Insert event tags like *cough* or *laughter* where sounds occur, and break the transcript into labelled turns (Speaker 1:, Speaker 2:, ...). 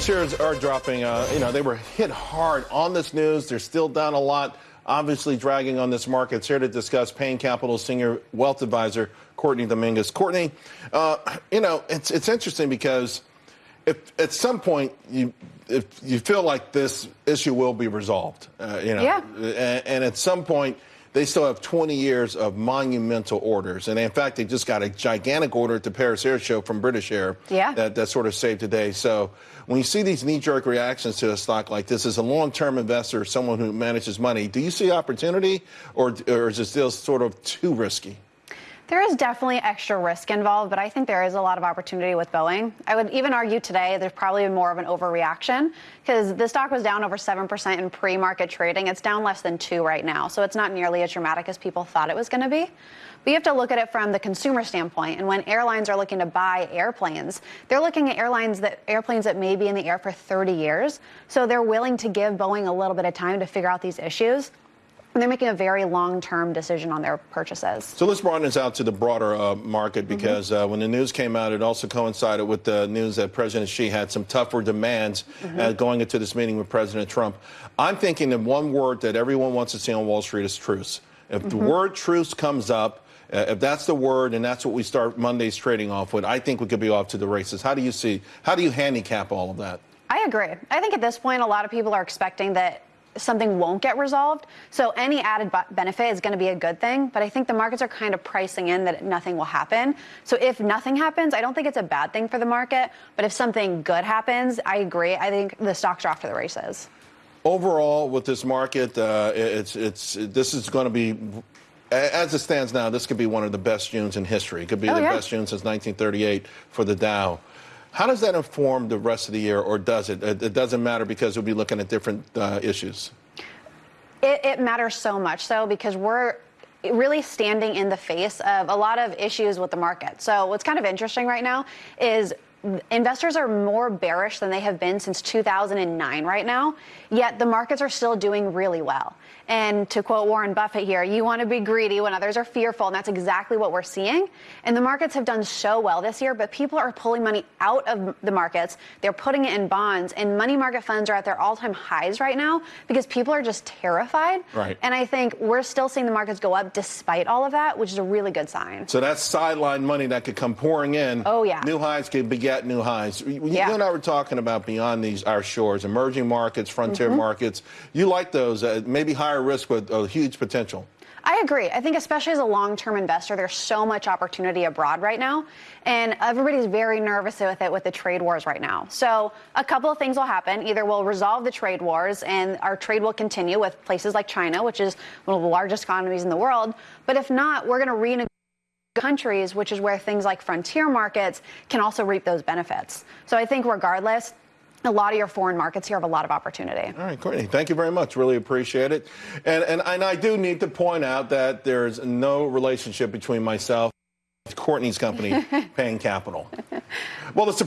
Speaker 1: Shares are dropping. Uh, you know, they were hit hard on this news. They're still down a lot, obviously dragging on this market. It's here to discuss Payne Capital Senior Wealth Advisor Courtney Dominguez. Courtney, uh, you know, it's, it's interesting because if at some point you if you feel like this issue will be resolved, uh, you know,
Speaker 2: yeah.
Speaker 1: and, and at some point they still have 20 years of monumental orders. And in fact, they just got a gigantic order at the Paris Air Show from British Air
Speaker 2: yeah.
Speaker 1: that, that sort of saved today. So when you see these knee jerk reactions to a stock like this, as a long term investor, someone who manages money, do you see opportunity or, or is it still sort of too risky?
Speaker 2: There is definitely extra risk involved, but I think there is a lot of opportunity with Boeing. I would even argue today there's probably more of an overreaction because the stock was down over 7% in pre market trading. It's down less than 2 right now, so it's not nearly as dramatic as people thought it was going to be. But you have to look at it from the consumer standpoint. And when airlines are looking to buy airplanes, they're looking at airlines that airplanes that may be in the air for 30 years. So they're willing to give Boeing a little bit of time to figure out these issues. And they're making a very long-term decision on their purchases.
Speaker 1: So let's broaden this out to the broader uh, market mm-hmm. because mm-hmm. uh, when the news came out, it also coincided with the news that President Xi had some tougher demands mm-hmm. uh, going into this meeting with President Trump. I'm thinking the one word that everyone wants to see on Wall Street is truce. If the word truce comes up, uh, if that's the word and that's what we start Monday's trading off with, I think we could be off to the races. How do you see? How do you handicap all of that?
Speaker 2: I agree. I think at this point, a lot of people are expecting that something won't get resolved. So any added benefit is going to be a good thing. But I think the markets are kind of pricing in that nothing will happen. So if nothing happens, I don't think it's a bad thing for the market. But if something good happens, I agree. I think the stocks are off to the races.
Speaker 1: Overall, with this market, uh, it's it's this is going to be as it stands now, this could be one of the best Junes in history. It could be oh, the yeah. best June since 1938 for the Dow. How does that inform the rest of the year, or does it? It doesn't matter because we'll be looking at different uh, issues.
Speaker 2: It, it matters so much so because we're really standing in the face of a lot of issues with the market. So what's kind of interesting right now is investors are more bearish than they have been since 2009 right now, yet the markets are still doing really well. And to quote Warren Buffett here, you want to be greedy when others are fearful, and that's exactly what we're seeing. And the markets have done so well this year, but people are pulling money out of the markets. They're putting it in bonds, and money market funds are at their all-time highs right now because people are just terrified.
Speaker 1: Right.
Speaker 2: And I think we're still seeing the markets go up despite all of that, which is a really good sign.
Speaker 1: So that's sideline money that could come pouring in.
Speaker 2: Oh yeah.
Speaker 1: New highs could beget new highs. You
Speaker 2: yeah.
Speaker 1: and I were talking about beyond these our shores, emerging markets, frontier mm-hmm. markets. You like those? Uh, maybe higher higher risk with a huge potential.
Speaker 2: I agree. I think, especially as a long term investor, there's so much opportunity abroad right now. And everybody's very nervous with it with the trade wars right now. So, a couple of things will happen. Either we'll resolve the trade wars and our trade will continue with places like China, which is one of the largest economies in the world. But if not, we're going to renegotiate countries, which is where things like frontier markets can also reap those benefits. So, I think regardless, a lot of your foreign markets here have a lot of opportunity.
Speaker 1: All right, Courtney, thank you very much. Really appreciate it. And, and, and I do need to point out that there's no relationship between myself and Courtney's company, *laughs* Payne Capital. Well, the Supreme